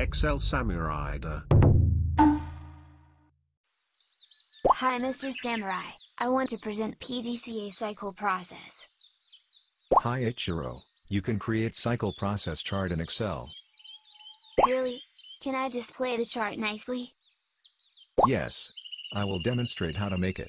Excel Samurai. Hi Mr. Samurai, I want to present PDCA cycle process. Hi Ichiro, you can create cycle process chart in Excel. Really? Can I display the chart nicely? Yes. I will demonstrate how to make it.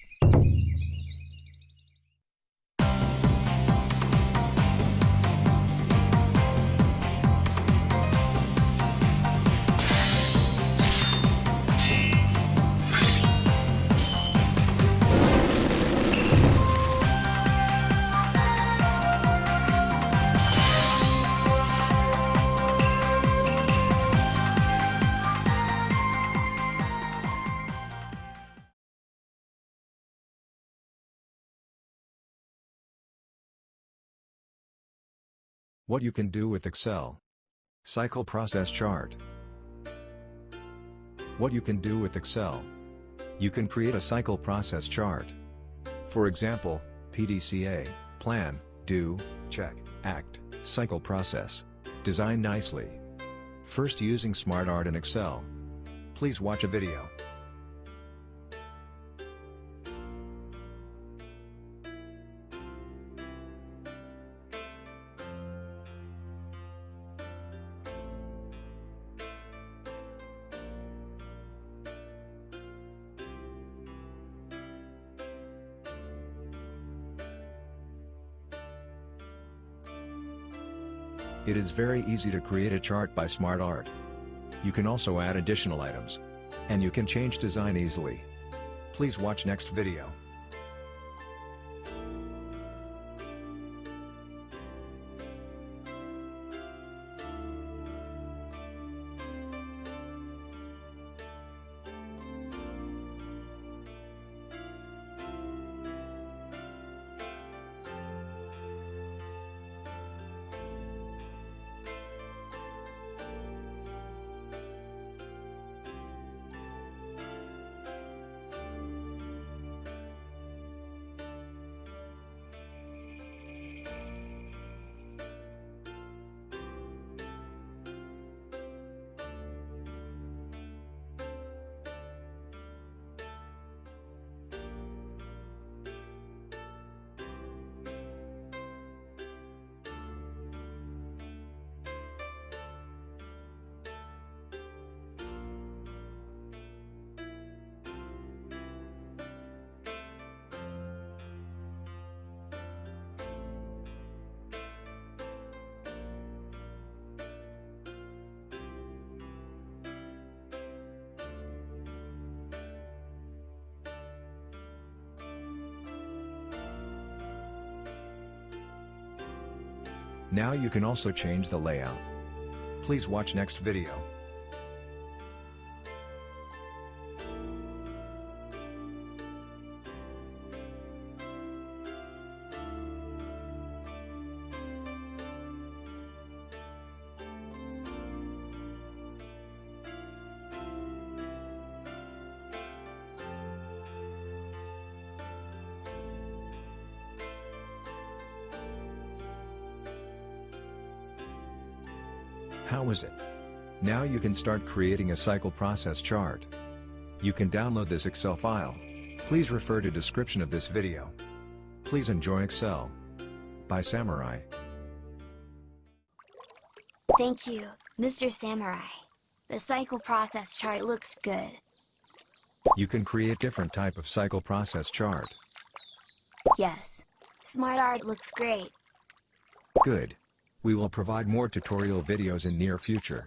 What you can do with Excel. Cycle process chart. What you can do with Excel. You can create a cycle process chart. For example, PDCA, plan, do, check, act, cycle process. Design nicely. First using SmartArt in Excel. Please watch a video. It is very easy to create a chart by SmartArt. You can also add additional items. And you can change design easily. Please watch next video. Now you can also change the layout. Please watch next video. How is it? Now you can start creating a cycle process chart. You can download this Excel file. Please refer to description of this video. Please enjoy Excel. By Samurai. Thank you, Mr. Samurai. The cycle process chart looks good. You can create different type of cycle process chart. Yes. SmartArt looks great. Good. We will provide more tutorial videos in near future.